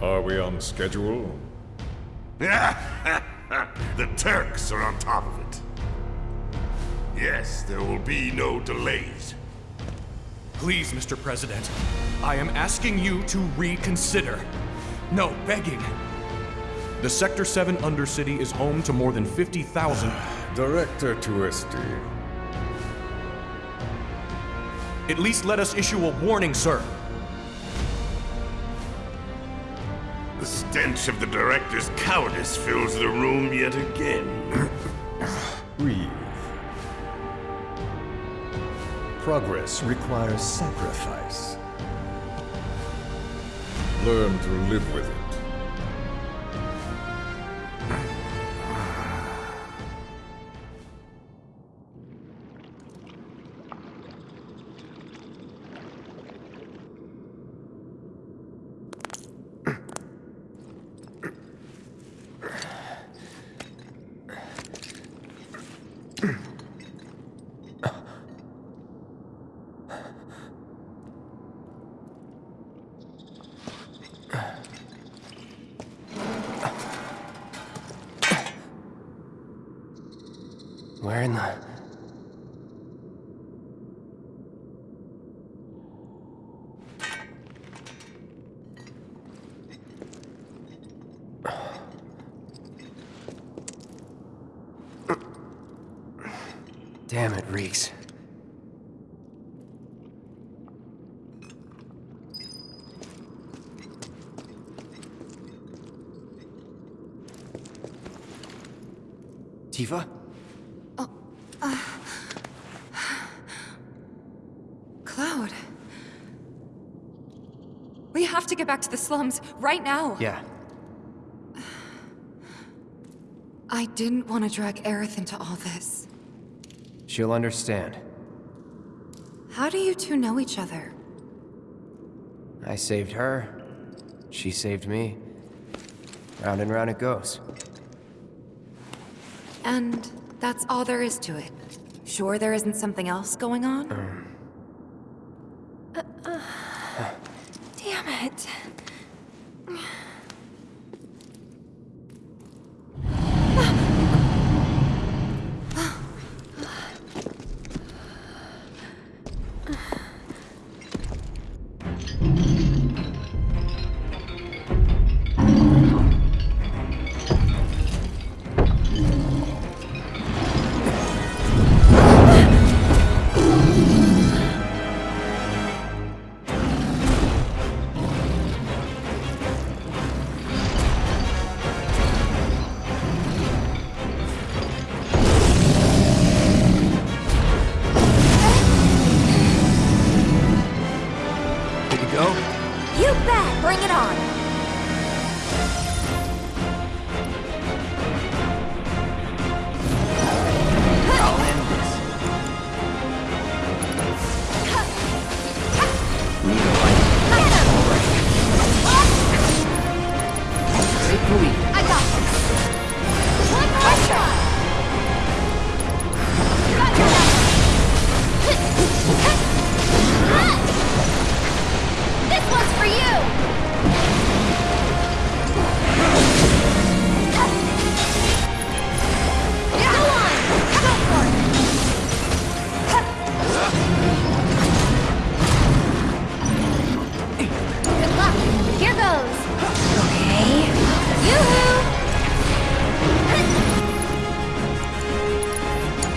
Are we on schedule? the Turks are on top of it. Yes, there will be no delays. Please, Mr. President, I am asking you to reconsider. No, begging. The Sector 7 Undercity is home to more than 50,000... Director Tuesti. At least let us issue a warning, sir. Stench of the Director's cowardice fills the room yet again. Breathe. Progress requires sacrifice. Learn to live with it. Damn it, reeks. Tifa? Oh, uh, Cloud. We have to get back to the slums right now. Yeah. I didn't want to drag Aerith into all this. She'll understand. How do you two know each other? I saved her. She saved me. Round and round it goes. And that's all there is to it. Sure there isn't something else going on? Um. Uh, uh, damn it.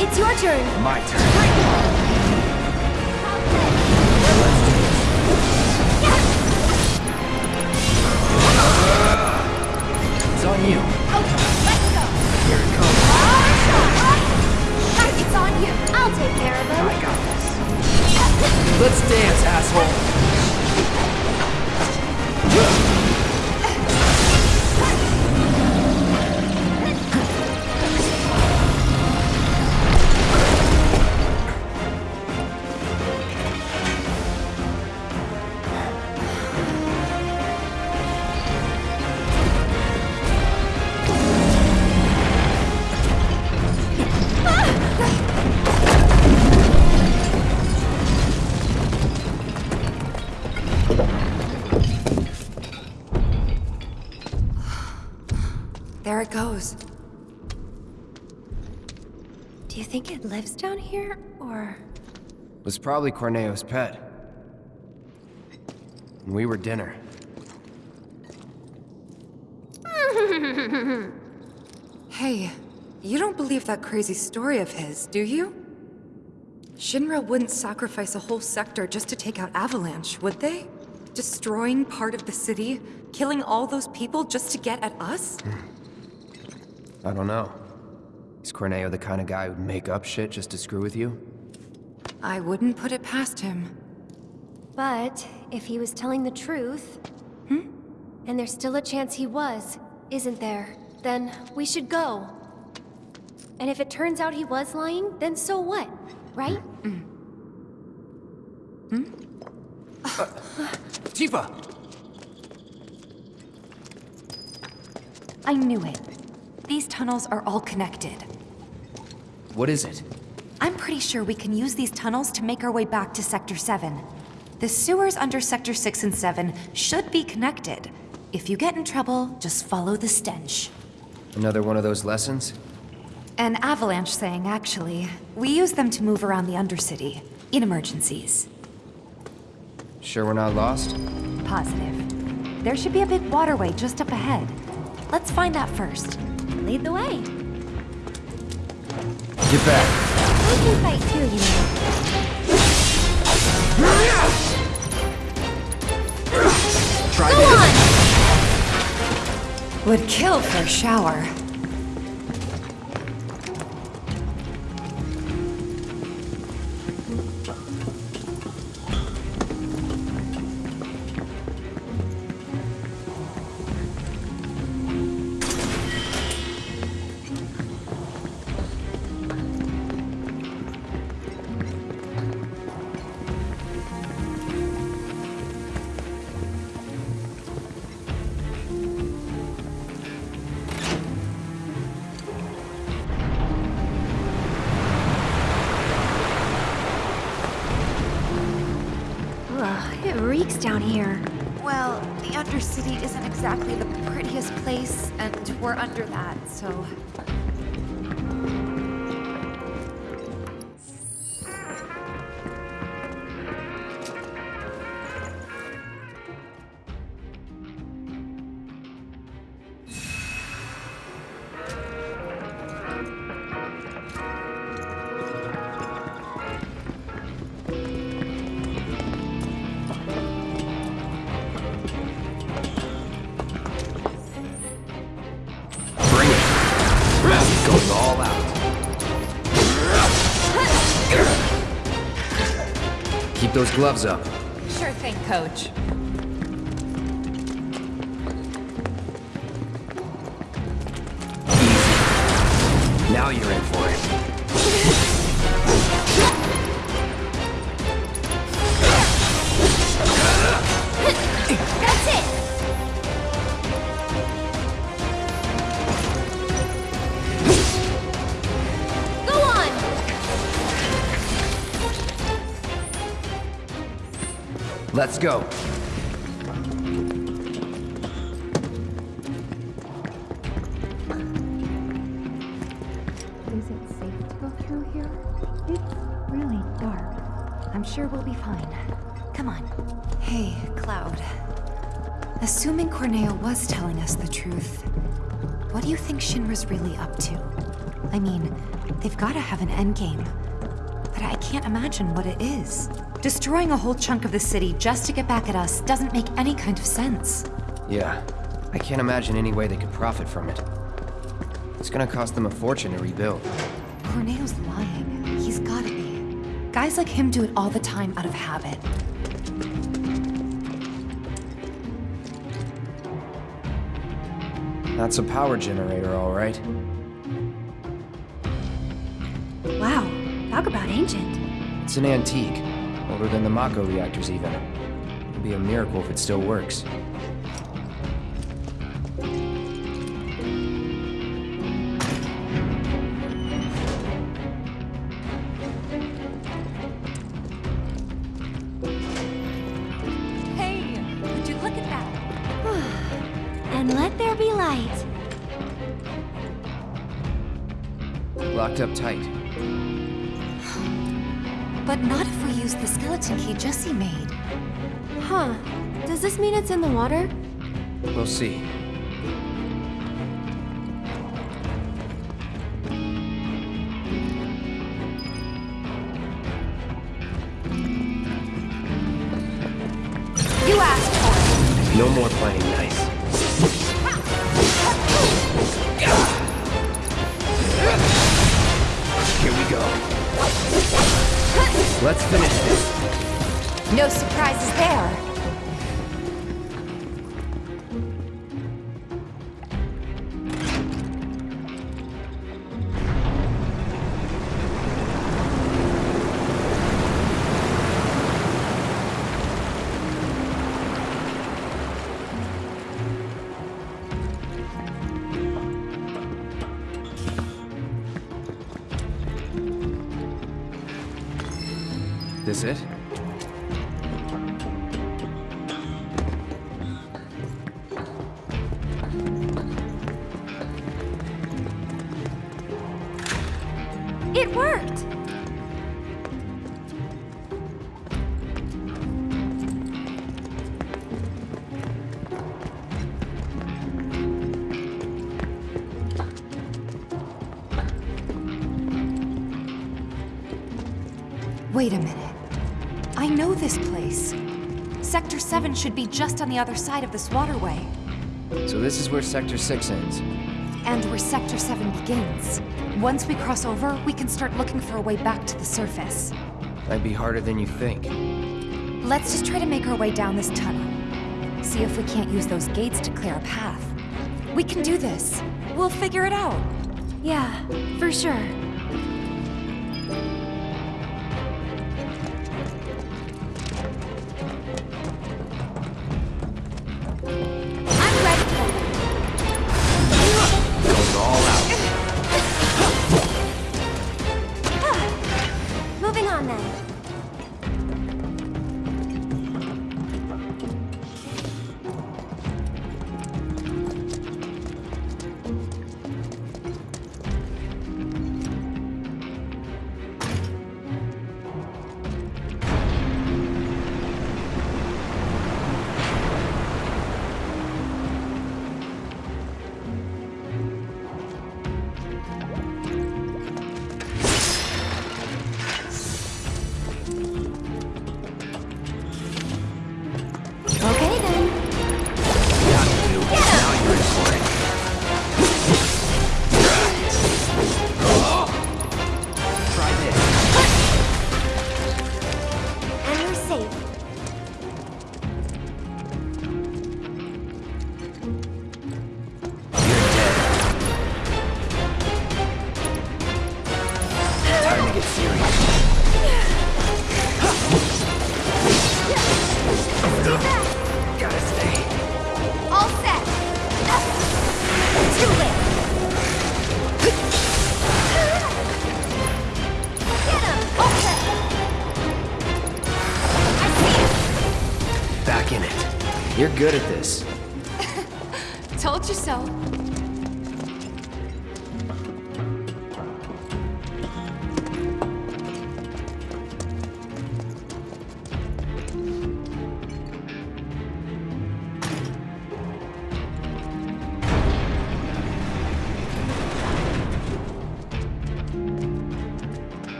It's your turn. My turn. It's on you. Okay, let's go. Here it comes. It's on you. I'll take care of him. I got this. Let's dance, asshole. There it goes. Do you think it lives down here, or...? It Was probably Corneo's pet. And we were dinner. Hey, you don't believe that crazy story of his, do you? Shinra wouldn't sacrifice a whole sector just to take out Avalanche, would they? Destroying part of the city, killing all those people just to get at us? Hmm. I don't know. Is Corneo the kind of guy who'd make up shit just to screw with you? I wouldn't put it past him. But, if he was telling the truth... Hmm? And there's still a chance he was, isn't there? Then, we should go. And if it turns out he was lying, then so what? Right? Hmm. Hmm? Uh, Tifa! I knew it. These tunnels are all connected. What is it? I'm pretty sure we can use these tunnels to make our way back to Sector 7. The sewers under Sector 6 and 7 should be connected. If you get in trouble, just follow the stench. Another one of those lessons? An avalanche thing, actually. We use them to move around the Undercity, in emergencies. Sure we're not lost? Positive. There should be a big waterway just up ahead. Let's find that first. Lead the way. Get back! We can fight too, you know. Try Go this! on! Would kill for a shower. Down here. Well, the Undercity isn't exactly the prettiest place, and we're under that, so... gloves up. Sure thing, Coach. Now you're in for it. Let's go. Is it safe to go through here? It's really dark. I'm sure we'll be fine. Come on. Hey, Cloud. Assuming Corneo was telling us the truth, what do you think Shinra's really up to? I mean, they've gotta have an endgame. But I can't imagine what it is. Destroying a whole chunk of the city just to get back at us doesn't make any kind of sense. Yeah. I can't imagine any way they could profit from it. It's gonna cost them a fortune to rebuild. Corneo's lying. He's gotta be. Guys like him do it all the time out of habit. That's a power generator, all right. Talk about ancient. It's an antique. Older than the Mako reactors, even. It'd be a miracle if it still works. Hey, would you look at that? And let there be light. locked up tight. But not if we use the skeleton key Jesse made. Huh. Does this mean it's in the water? We'll see. You asked for it. No more playing nice. It? it. It worked! Wait a minute. I know this place. Sector 7 should be just on the other side of this waterway. So this is where Sector 6 ends. And where Sector 7 begins. Once we cross over, we can start looking for a way back to the surface. That'd be harder than you think. Let's just try to make our way down this tunnel. See if we can't use those gates to clear a path. We can do this. We'll figure it out. Yeah, for sure. Good at this.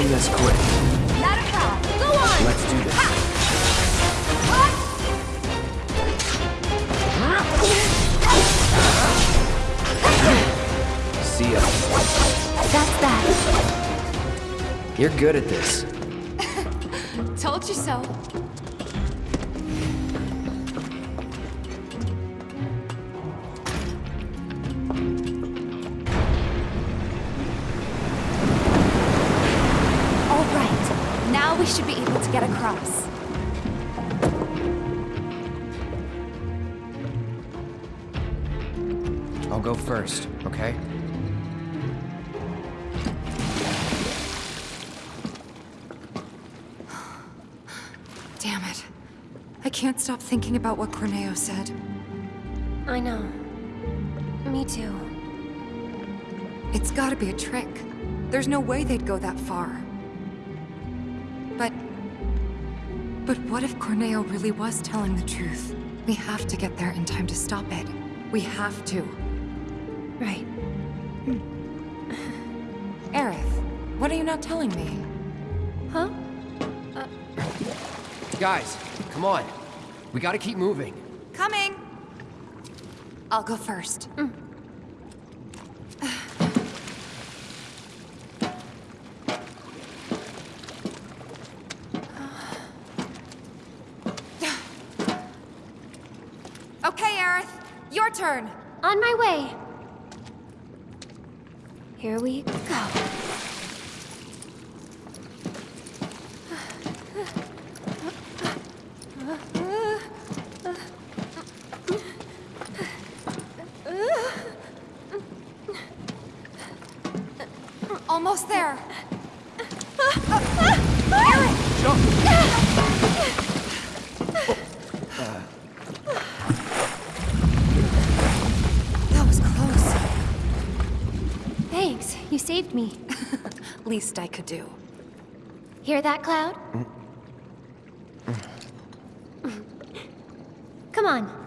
Let's end this quick. Not a problem. Go on. Let's do this. See ya. That's that. You're good at this. Told you so. To get across. I'll go first, okay? Damn it. I can't stop thinking about what Corneo said. I know. Me too. It's gotta be a trick. There's no way they'd go that far. But what if Corneo really was telling the truth? We have to get there in time to stop it. We have to. Right. Hmm. Aerith, what are you not telling me? Huh? Uh, Guys, come on. We gotta keep moving. Coming! I'll go first. okay, Aerith. Your turn. On my way. Here we go. Almost there. That was close. Thanks, you saved me. Least I could do. Hear that, Cloud? Mm. Come on.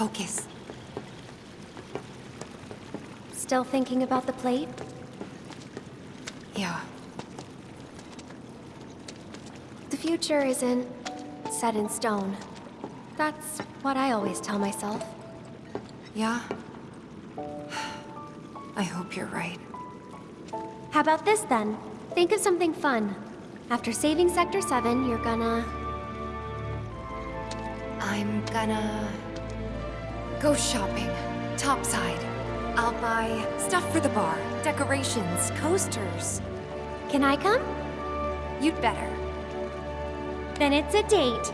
Focus. Still thinking about the plate? Yeah. The future isn't set in stone. That's what I always tell myself. Yeah? I hope you're right. How about this then? Think of something fun. After saving Sector 7, you're gonna... I'm gonna... go shopping. Topside. I'll buy stuff for the bar, decorations, coasters. Can I come? You'd better. Then it's a date.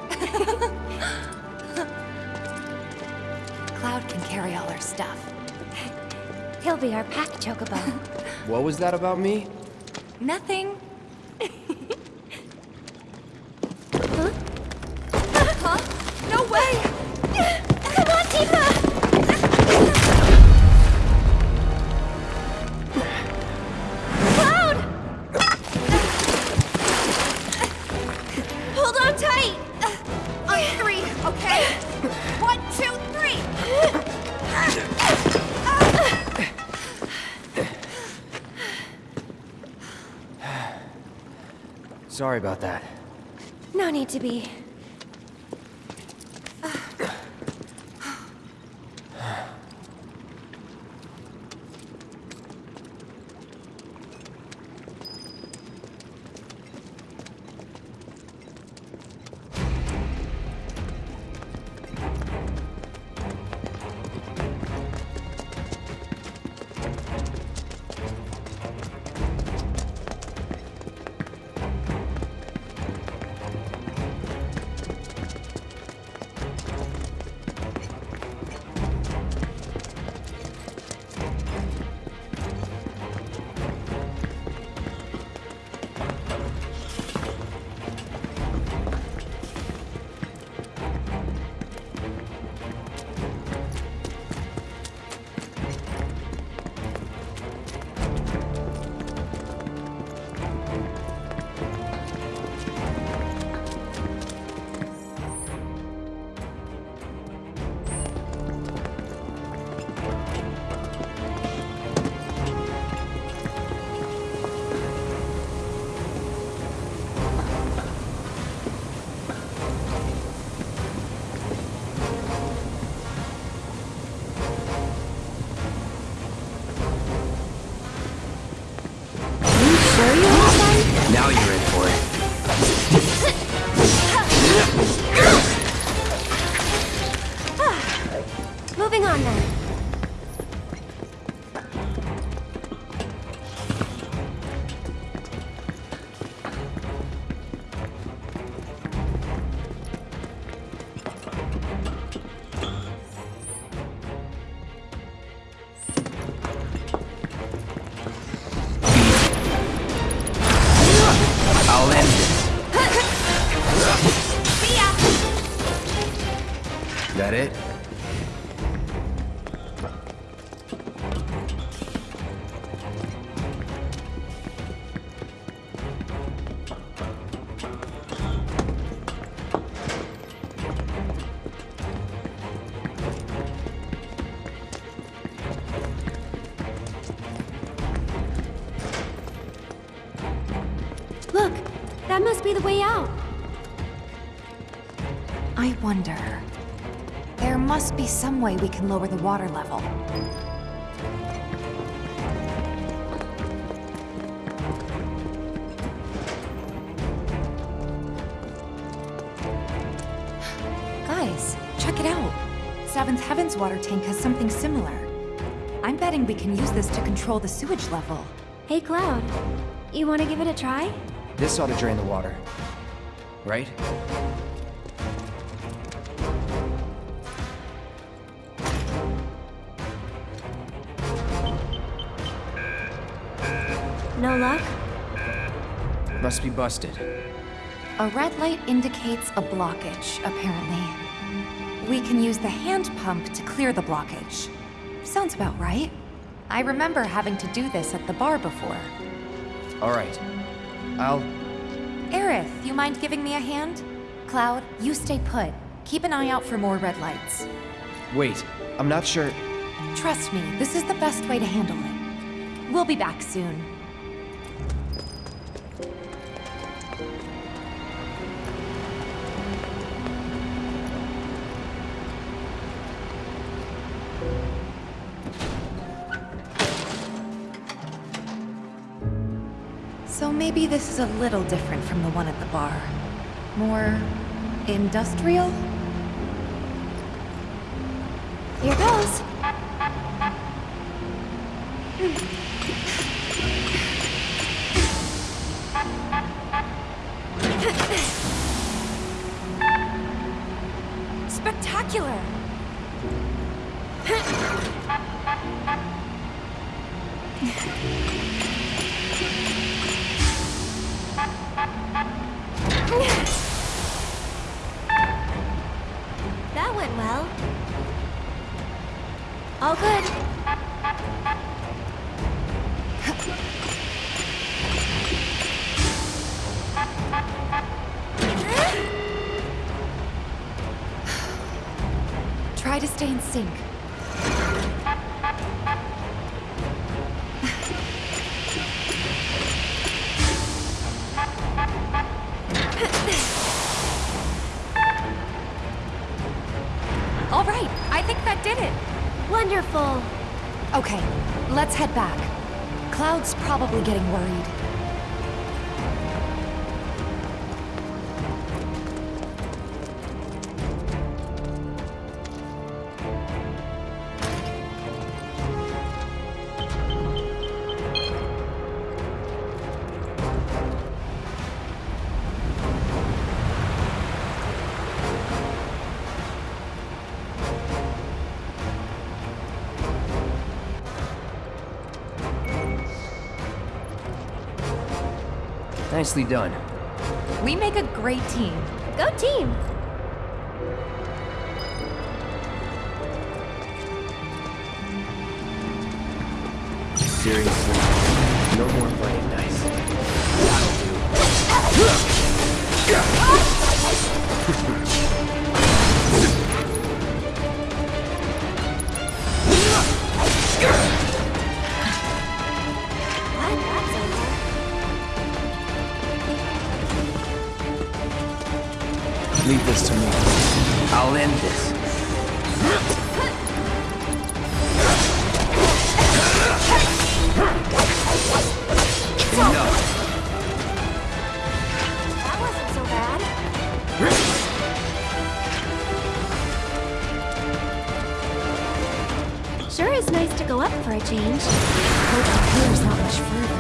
Cloud can carry all our stuff. He'll be our pack chocobo. What was that about me? Nothing. Sorry about that. No need to be. Be some way we can lower the water level. Guys, check it out. Seventh Heaven's water tank has something similar. I'm betting we can use this to control the sewage level. Hey, Cloud. You want to give it a try? This ought to drain the water. Right? No luck? Must be busted. A red light indicates a blockage, apparently. We can use the hand pump to clear the blockage. Sounds about right. I remember having to do this at the bar before. All right. I'll... Aerith, you mind giving me a hand? Cloud, you stay put. Keep an eye out for more red lights. Wait. I'm not sure... Trust me, this is the best way to handle it. We'll be back soon. Maybe this is a little different from the one at the bar. More... industrial? Here goes. Hmm. All good. Try to stay in sync. Getting worried. Nicely done. We make a great team. Go team. Leave this to me. I'll end this. Enough. That wasn't so bad. Sure is nice to go up for a change. Hope the clear's not much further.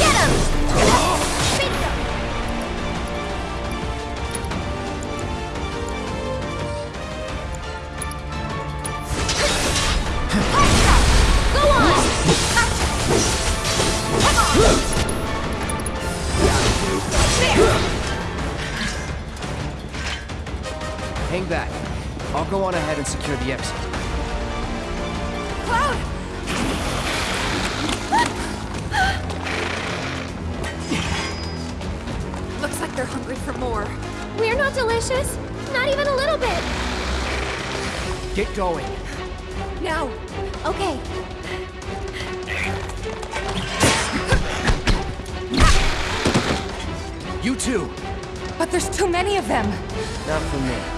Get him! And secure the exit. Cloud! Looks like they're hungry for more. We're not delicious. Not even a little bit. Get going. Now! Okay. You too. But there's too many of them! Not for me.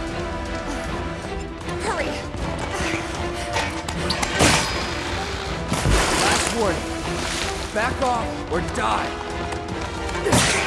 Back off or die.